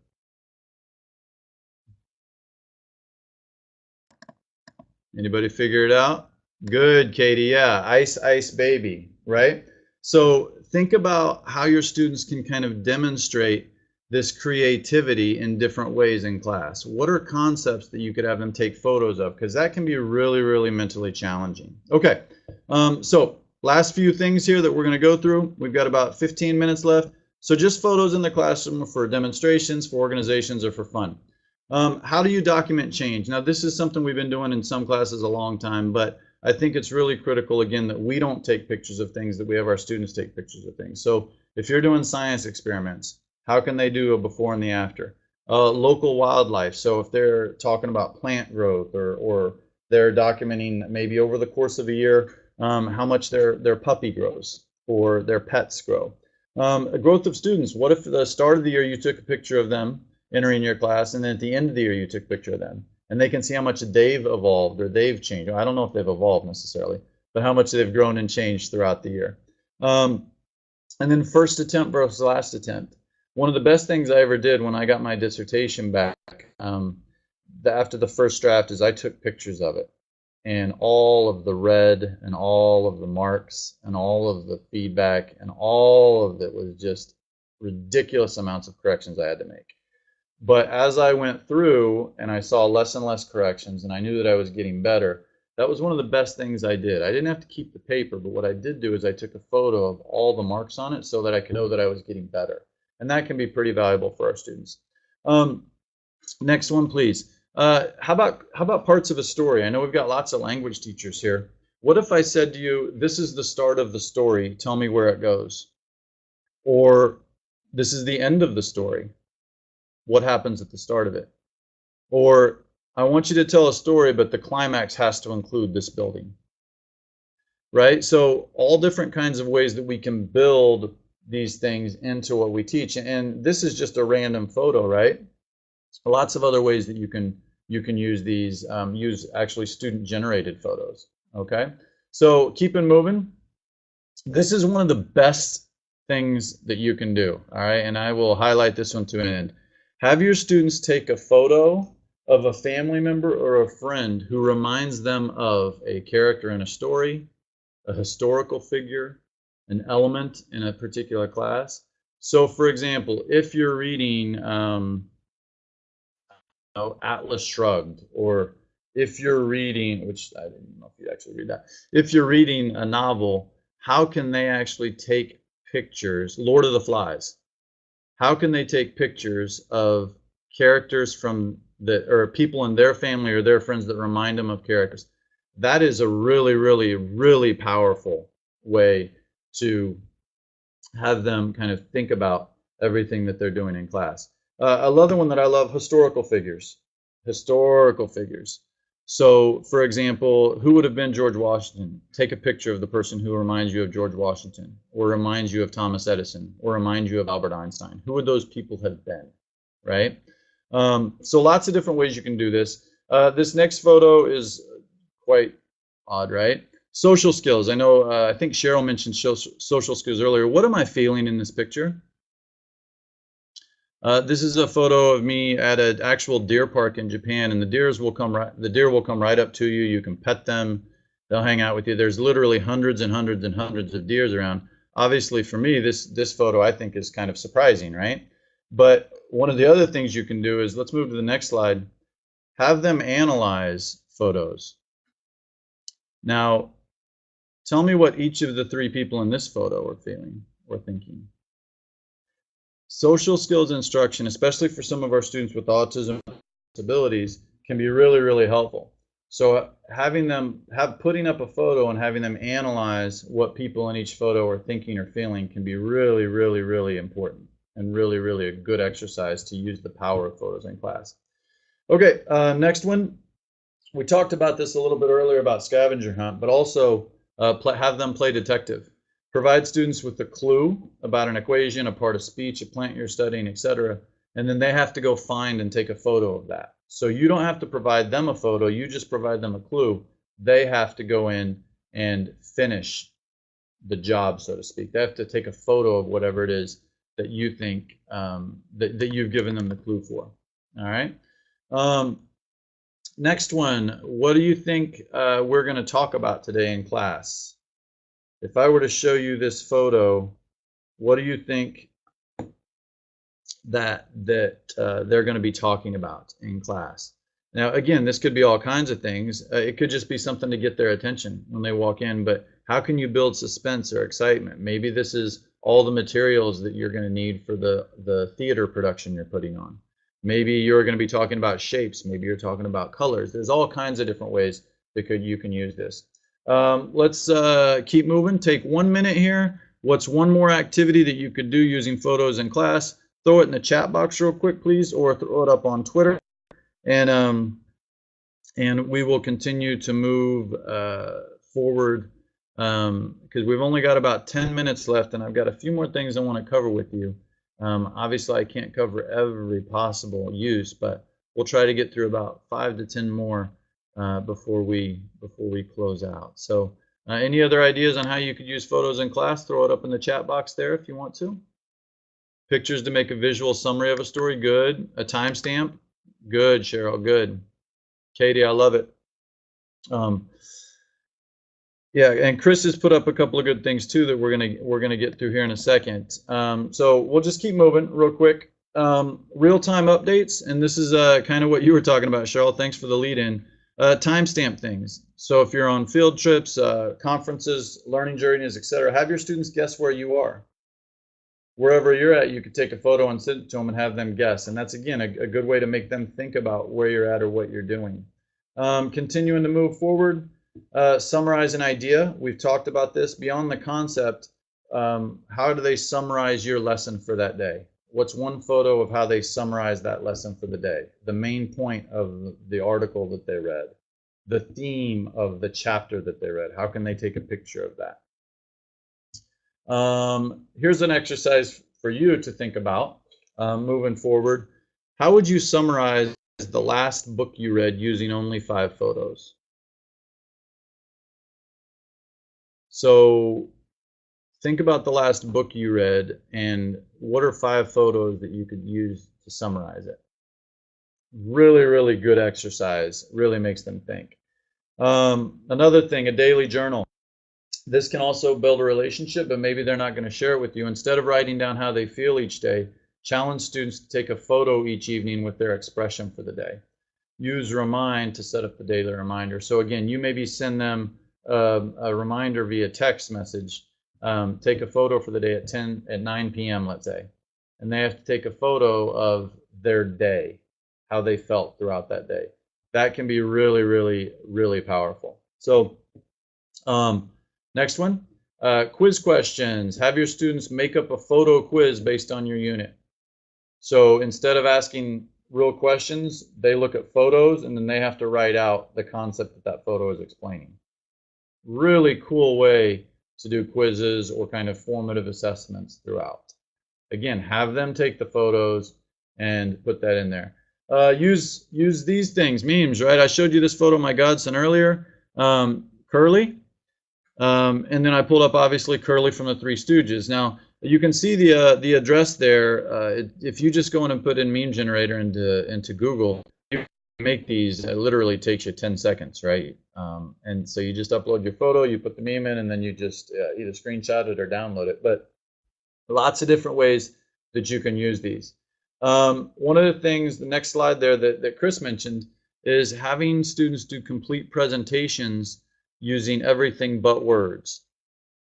Anybody figure it out? Good, Katie. Yeah, ice, ice baby, right? So think about how your students can kind of demonstrate this creativity in different ways in class. What are concepts that you could have them take photos of? Because that can be really, really mentally challenging. Okay, um, so last few things here that we're going to go through. We've got about 15 minutes left. So just photos in the classroom for demonstrations, for organizations, or for fun. Um, how do you document change? Now, this is something we've been doing in some classes a long time, but I think it's really critical, again, that we don't take pictures of things, that we have our students take pictures of things. So if you're doing science experiments, how can they do a before and the after? Uh, local wildlife. So if they're talking about plant growth or, or they're documenting maybe over the course of a year um, how much their, their puppy grows or their pets grow. Um, growth of students. What if the start of the year you took a picture of them entering your class and then at the end of the year you took a picture of them? and they can see how much they've evolved or they've changed. I don't know if they've evolved necessarily, but how much they've grown and changed throughout the year. Um, and then first attempt versus last attempt. One of the best things I ever did when I got my dissertation back um, the, after the first draft is I took pictures of it and all of the red and all of the marks and all of the feedback and all of it was just ridiculous amounts of corrections I had to make. But as I went through and I saw less and less corrections and I knew that I was getting better, that was one of the best things I did. I didn't have to keep the paper, but what I did do is I took a photo of all the marks on it so that I could know that I was getting better. And that can be pretty valuable for our students. Um, next one, please. Uh, how about how about parts of a story? I know we've got lots of language teachers here. What if I said to you, this is the start of the story, tell me where it goes? Or this is the end of the story what happens at the start of it. Or I want you to tell a story, but the climax has to include this building. Right? So all different kinds of ways that we can build these things into what we teach. And this is just a random photo, right? Lots of other ways that you can you can use these, um, use actually student generated photos. Okay, so keep it moving. This is one of the best things that you can do. All right, and I will highlight this one to an end. Have your students take a photo of a family member or a friend who reminds them of a character in a story, a historical figure, an element in a particular class. So, for example, if you're reading um, Atlas Shrugged, or if you're reading, which I didn't know if you actually read that, if you're reading a novel, how can they actually take pictures? Lord of the Flies how can they take pictures of characters from the or people in their family or their friends that remind them of characters that is a really really really powerful way to have them kind of think about everything that they're doing in class uh, another one that i love historical figures historical figures so, for example, who would have been George Washington? Take a picture of the person who reminds you of George Washington, or reminds you of Thomas Edison, or reminds you of Albert Einstein. Who would those people have been, right? Um, so, lots of different ways you can do this. Uh, this next photo is quite odd, right? Social skills. I know, uh, I think Cheryl mentioned social skills earlier. What am I feeling in this picture? Uh, this is a photo of me at an actual deer park in Japan, and the deers will come right. The deer will come right up to you. You can pet them. They'll hang out with you. There's literally hundreds and hundreds and hundreds of deers around. Obviously, for me, this this photo I think is kind of surprising, right? But one of the other things you can do is let's move to the next slide. Have them analyze photos. Now, tell me what each of the three people in this photo are feeling or thinking. Social skills instruction, especially for some of our students with autism disabilities, can be really, really helpful. So having them have putting up a photo and having them analyze what people in each photo are thinking or feeling can be really, really, really important and really, really a good exercise to use the power of photos in class. Okay, uh, next one. We talked about this a little bit earlier about scavenger hunt, but also uh, have them play detective. Provide students with a clue about an equation, a part of speech, a plant you're studying, etc. and then they have to go find and take a photo of that. So you don't have to provide them a photo, you just provide them a clue. They have to go in and finish the job, so to speak. They have to take a photo of whatever it is that you think um, that, that you've given them the clue for. All right. Um, next one, what do you think uh, we're going to talk about today in class? If I were to show you this photo, what do you think that that uh, they're going to be talking about in class? Now, again, this could be all kinds of things. Uh, it could just be something to get their attention when they walk in. But how can you build suspense or excitement? Maybe this is all the materials that you're going to need for the the theater production you're putting on. Maybe you're going to be talking about shapes. Maybe you're talking about colors. There's all kinds of different ways that could you can use this. Um, let's uh, keep moving. Take one minute here. What's one more activity that you could do using photos in class? Throw it in the chat box real quick, please, or throw it up on Twitter. And um, and we will continue to move uh, forward because um, we've only got about 10 minutes left, and I've got a few more things I want to cover with you. Um, obviously, I can't cover every possible use, but we'll try to get through about five to 10 more uh, before we before we close out. So, uh, any other ideas on how you could use photos in class? Throw it up in the chat box there if you want to. Pictures to make a visual summary of a story. Good. A timestamp. Good, Cheryl. Good. Katie, I love it. Um, yeah, and Chris has put up a couple of good things too that we're gonna we're gonna get through here in a second. Um, so we'll just keep moving real quick. Um, real-time updates, and this is uh, kind of what you were talking about, Cheryl. Thanks for the lead-in. Uh, timestamp things. So if you're on field trips, uh, conferences, learning journeys, etc., have your students guess where you are. Wherever you're at, you could take a photo and send it to them and have them guess. And that's again a, a good way to make them think about where you're at or what you're doing. Um, continuing to move forward uh, summarize an idea. We've talked about this beyond the concept. Um, how do they summarize your lesson for that day? What's one photo of how they summarize that lesson for the day? The main point of the article that they read, the theme of the chapter that they read. How can they take a picture of that? Um, here's an exercise for you to think about um, moving forward. How would you summarize the last book you read using only five photos? So think about the last book you read and what are five photos that you could use to summarize it. Really, really good exercise. Really makes them think. Um, another thing, a daily journal. This can also build a relationship, but maybe they're not going to share it with you. Instead of writing down how they feel each day, challenge students to take a photo each evening with their expression for the day. Use Remind to set up the daily reminder. So again, you maybe send them uh, a reminder via text message. Um, take a photo for the day at 10 at 9 p.m. Let's say, and they have to take a photo of their day, how they felt throughout that day. That can be really, really, really powerful. So, um, next one, uh, quiz questions. Have your students make up a photo quiz based on your unit. So instead of asking real questions, they look at photos and then they have to write out the concept that that photo is explaining really cool way to do quizzes or kind of formative assessments throughout. Again, have them take the photos and put that in there. Uh, use use these things, memes, right? I showed you this photo of my godson earlier, um, Curly, um, and then I pulled up obviously Curly from the Three Stooges. Now you can see the uh, the address there. Uh, if you just go in and put in meme generator into into Google, make these, it literally takes you 10 seconds, right? Um, and so you just upload your photo, you put the meme in, and then you just uh, either screenshot it or download it. But lots of different ways that you can use these. Um, one of the things, the next slide there that, that Chris mentioned, is having students do complete presentations using everything but words.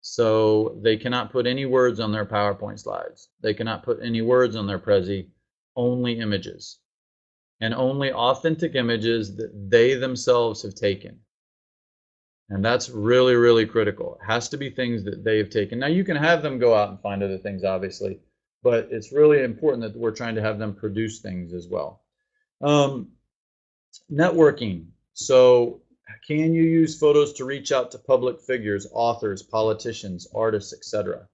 So they cannot put any words on their PowerPoint slides. They cannot put any words on their Prezi, only images and only authentic images that they themselves have taken. And that's really, really critical. It has to be things that they've taken. Now, you can have them go out and find other things, obviously, but it's really important that we're trying to have them produce things as well. Um, networking. So, can you use photos to reach out to public figures, authors, politicians, artists, etc.?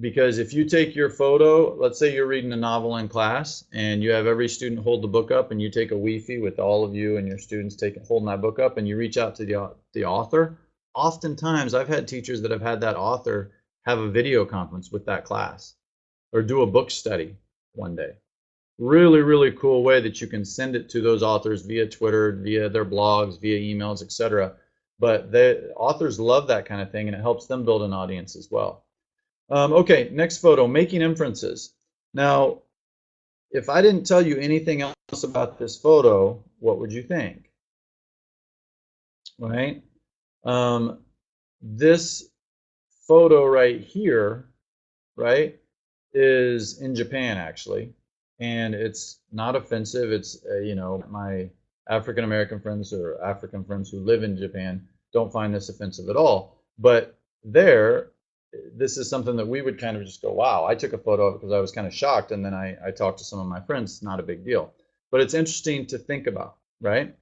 Because if you take your photo, let's say you're reading a novel in class and you have every student hold the book up and you take a Wi-Fi with all of you and your students taking holding that book up and you reach out to the, the author, oftentimes I've had teachers that have had that author have a video conference with that class or do a book study one day. Really, really cool way that you can send it to those authors via Twitter, via their blogs, via emails, etc. But the authors love that kind of thing and it helps them build an audience as well. Um, okay, next photo, making inferences. Now, if I didn't tell you anything else about this photo, what would you think? Right? Um, this photo right here, right, is in Japan actually, and it's not offensive. It's, uh, you know, my African American friends or African friends who live in Japan don't find this offensive at all. But there, this is something that we would kind of just go, wow, I took a photo of it because I was kind of shocked. And then I, I talked to some of my friends, not a big deal. But it's interesting to think about, right?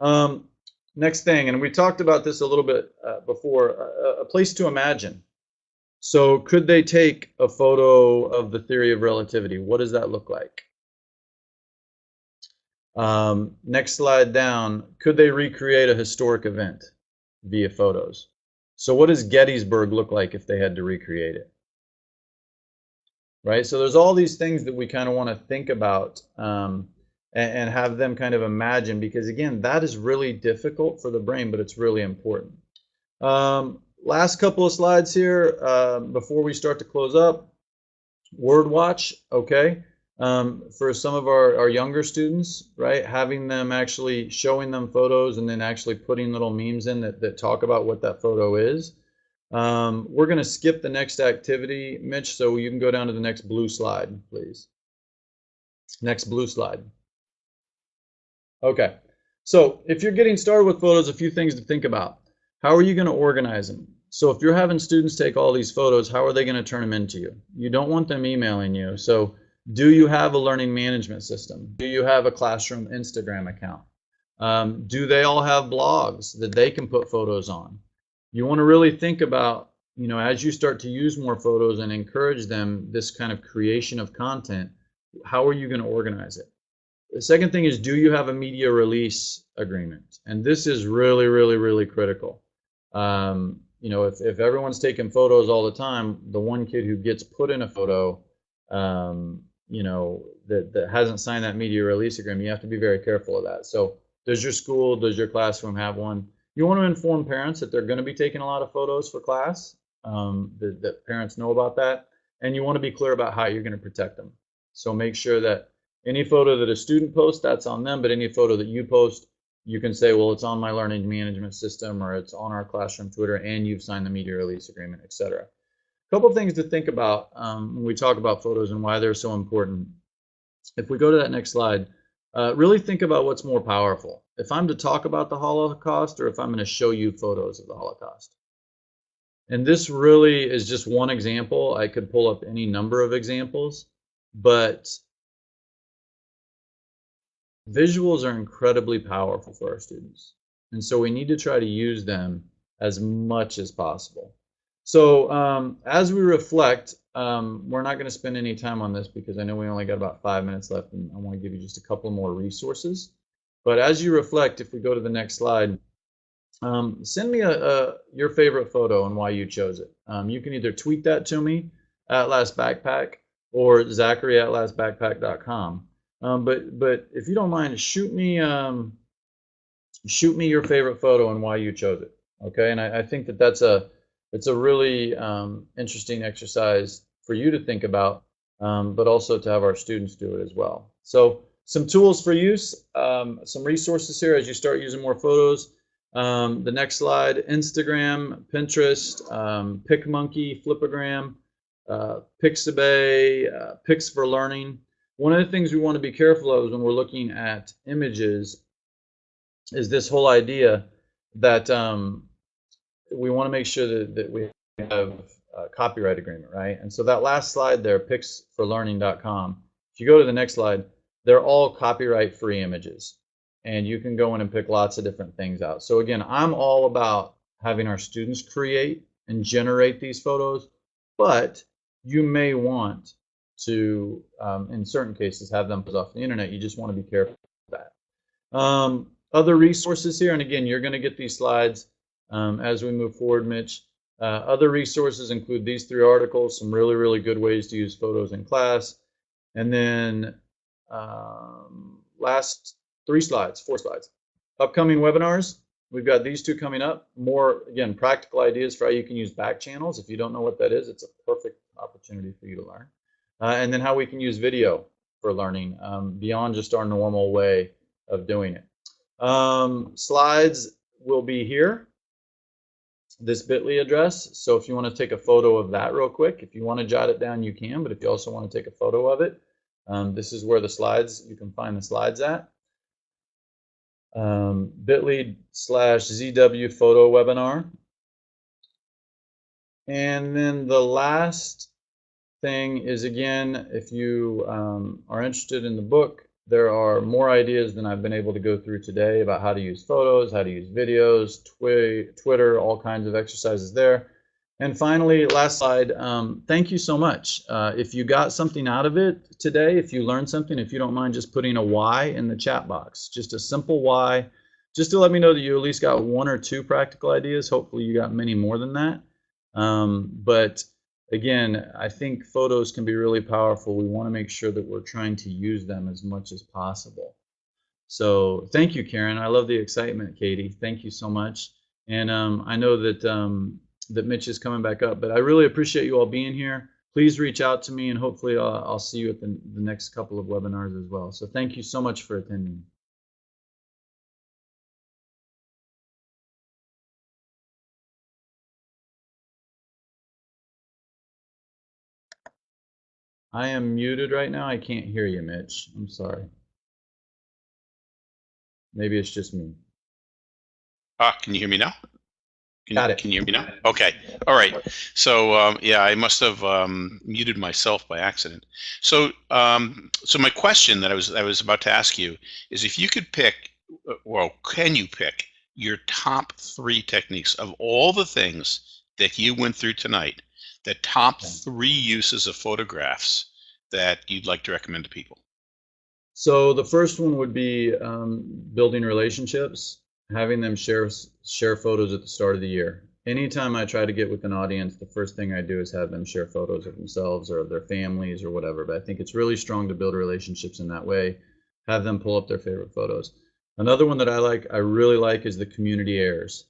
Um, next thing, and we talked about this a little bit uh, before, a, a place to imagine. So could they take a photo of the theory of relativity? What does that look like? Um, next slide down, could they recreate a historic event via photos? So what does Gettysburg look like if they had to recreate it? Right, so there's all these things that we kind of want to think about um, and, and, have them kind of imagine because again, that is really difficult for the brain, but it's really important. Um, last couple of slides here uh, before we start to close up. Word watch, okay um, for some of our, our younger students, right? Having them actually showing them photos and then actually putting little memes in that, that talk about what that photo is. Um, we're going to skip the next activity, Mitch, so you can go down to the next blue slide, please. Next blue slide. Okay, so if you're getting started with photos, a few things to think about. How are you going to organize them? So if you're having students take all these photos, how are they going to turn them into you? You don't want them emailing you. So do you have a learning management system? Do you have a classroom Instagram account? Um, do they all have blogs that they can put photos on? You want to really think about, you know, as you start to use more photos and encourage them this kind of creation of content, how are you going to organize it? The second thing is, do you have a media release agreement? And this is really, really, really critical. Um, you know, if, if everyone's taking photos all the time, the one kid who gets put in a photo, um, you know, that, that hasn't signed that media release agreement, you have to be very careful of that. So does your school, does your classroom have one? You want to inform parents that they're going to be taking a lot of photos for class, um, that, that parents know about that, and you want to be clear about how you're going to protect them. So make sure that any photo that a student posts, that's on them, but any photo that you post, you can say, well, it's on my learning management system or it's on our classroom Twitter and you've signed the media release agreement, etc. A couple things to think about um, when we talk about photos and why they're so important. If we go to that next slide, uh, really think about what's more powerful. If I'm to talk about the Holocaust or if I'm going to show you photos of the Holocaust. And this really is just one example. I could pull up any number of examples, but visuals are incredibly powerful for our students. And so we need to try to use them as much as possible. So um, as we reflect, um, we're not going to spend any time on this because I know we only got about five minutes left and I want to give you just a couple more resources. But as you reflect, if we go to the next slide, um, send me a, a, your favorite photo and why you chose it. Um, you can either tweet that to me at Last Backpack or Zachary at lastbackpack.com. Um, but but if you don't mind, shoot me um, shoot me your favorite photo and why you chose it. Okay, and I, I think that that's a it's a really um, interesting exercise for you to think about, um, but also to have our students do it as well. So some tools for use, um, some resources here as you start using more photos. Um, the next slide, Instagram, Pinterest, um, PicMonkey, Flipagram, uh, Pixabay, uh, Pics for Learning. One of the things we want to be careful of when we're looking at images is this whole idea that um, we want to make sure that, that we have a copyright agreement, right? And so that last slide there, picsforlearning.com, if you go to the next slide, they're all copyright free images. And you can go in and pick lots of different things out. So again, I'm all about having our students create and generate these photos, but you may want to, um, in certain cases, have them put off the internet. You just want to be careful of that. Um, other resources here, and again, you're going to get these slides um, as we move forward, Mitch. Uh, other resources include these three articles, some really, really good ways to use photos in class. And then um, last three slides, four slides. Upcoming webinars, we've got these two coming up. More, again, practical ideas for how you can use back channels. If you don't know what that is, it's a perfect opportunity for you to learn. Uh, and then how we can use video for learning um, beyond just our normal way of doing it. Um, slides will be here, this bit.ly address. So if you want to take a photo of that real quick, if you want to jot it down, you can. But if you also want to take a photo of it, um, this is where the slides, you can find the slides at. Um, bit.ly slash ZW photo webinar. And then the last thing is, again, if you um, are interested in the book, there are more ideas than I've been able to go through today about how to use photos, how to use videos, twi Twitter, all kinds of exercises there. And finally, last slide, um, thank you so much. Uh, if you got something out of it today, if you learned something, if you don't mind just putting a Y in the chat box, just a simple Y, just to let me know that you at least got one or two practical ideas. Hopefully you got many more than that. Um, but again, I think photos can be really powerful. We want to make sure that we're trying to use them as much as possible. So thank you, Karen. I love the excitement, Katie. Thank you so much. And um, I know that um, that Mitch is coming back up, but I really appreciate you all being here. Please reach out to me, and hopefully I'll, I'll see you at the, the next couple of webinars as well. So thank you so much for attending. I am muted right now. I can't hear you, Mitch. I'm sorry. Maybe it's just me. Ah, can you hear me now? Can, Got it. Can you hear me now? Okay. All right. So um, yeah, I must have um, muted myself by accident. So um, so my question that I was I was about to ask you is if you could pick, uh, well, can you pick your top three techniques of all the things that you went through tonight? The top three uses of photographs that you'd like to recommend to people. So the first one would be um, building relationships, having them share share photos at the start of the year. Anytime I try to get with an audience, the first thing I do is have them share photos of themselves or of their families or whatever. But I think it's really strong to build relationships in that way. Have them pull up their favorite photos. Another one that I like, I really like, is the community errors.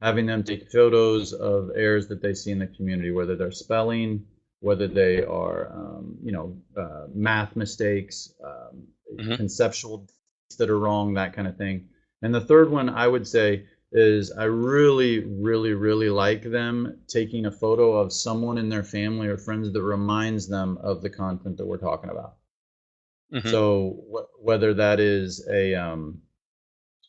Having them take photos of errors that they see in the community, whether they're spelling, whether they are, um, you know, uh, math mistakes, um, Mhm. conceptual that are wrong, that kind of thing. And the third one I would say is I really, really, really like them taking a photo of someone in their family or friends that reminds them of the content that we're talking about. Mhm. So wh- whether that is a um,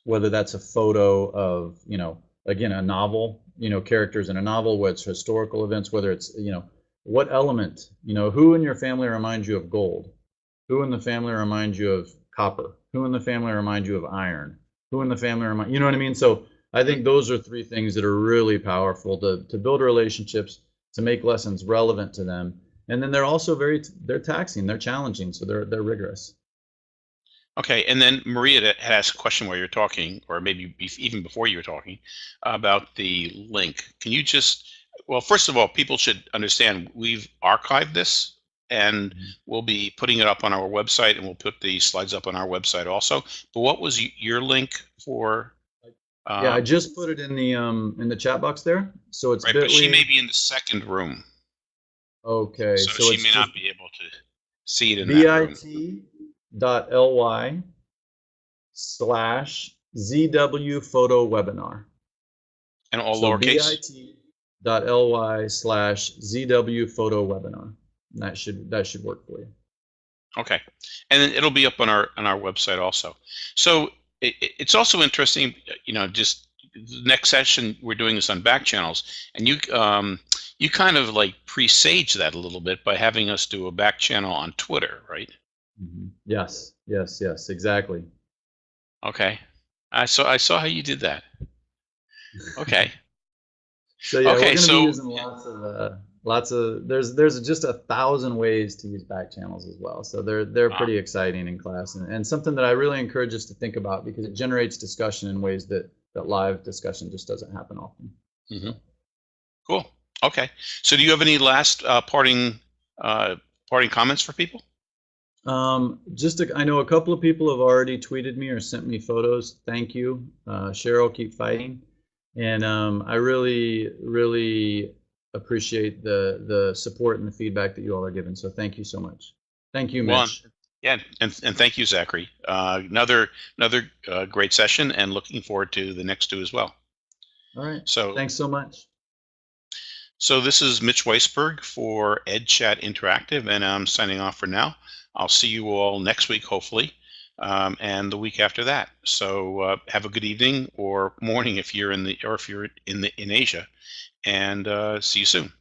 whether that's a photo of you know again a novel you know characters in a novel whether it's historical events whether it's you know what element you know who in your family reminds you of gold? Who in the family reminds you of copper? Who in the family reminds you of iron? Who in the family reminds you know what i mean? So i think those are three things that are really powerful to, to build relationships to make lessons relevant to them. And then they're also very they're taxing they're challenging so they're they're rigorous Okay, and then Maria had asked a question while you're talking, or maybe even before you were talking, about the link. Can you just, well, first of all, people should understand we've archived this and Mhm. we'll be putting it up on our website and we'll put the slides up on our website also. But what was your link for? yeah i um, just put it in the um in the chat box there so it's Right, but she may be in the second room, okay so, so, she may not be able to see it in that room. bit.ly slash zw photo webinar And all so lowercase? bit.ly slash zw photo webinar that should that should work for you Okay, and then it'll be up on our on our website also. So it, it- it's also interesting, you know, just the next session we're doing this on back channels, and you um you kind of like presage that a little bit by having us do a back channel on Twitter, right? Mhm. yes yes yes exactly Okay, I saw I saw how you did that. Okay, <laughs> so yeah Okay, we're going to so- be using lots of uh, lots of there's there's just a thousand ways to use back channels as well. So they're they're Wow. pretty exciting in class and, and something that I really encourage us to think about because it generates discussion in ways that that live discussion just doesn't happen often. Cool. Okay. So do you have any last uh, parting uh, parting comments for people? Um, just to, I know a couple of people have already tweeted me or sent me photos. Thank you, uh, Cheryl. Keep fighting, and um, I really, really appreciate the the support and the feedback that you all are giving. So thank you so much. Thank you, Mitch. Yeah, and, and thank you, Zachary. Uh, another another uh, great session, and looking forward to the next two as well. All right. So Thanks so much. So this is Mitch Weisburgh for EdChat Interactive, and I'm signing off for now. I'll see you all next week, hopefully, um, and the week after that. So uh, have a good evening or morning if you're in the or if you're in the in Asia, and uh, see you soon.